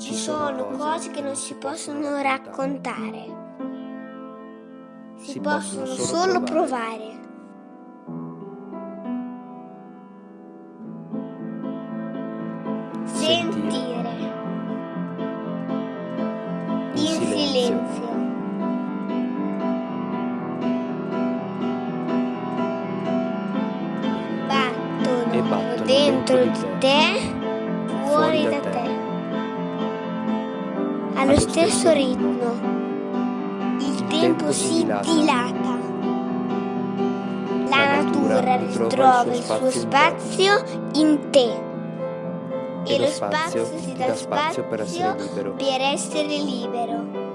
Ci sono cose che non si possono raccontare. Si possono solo provare. Sentire. In silenzio. Battono E battono dentro dentro di di te, Allo stesso ritmo. Il tempo si dilata. La natura ritrova il suo spazio in te. E lo spazio si dà spazio per essere libero.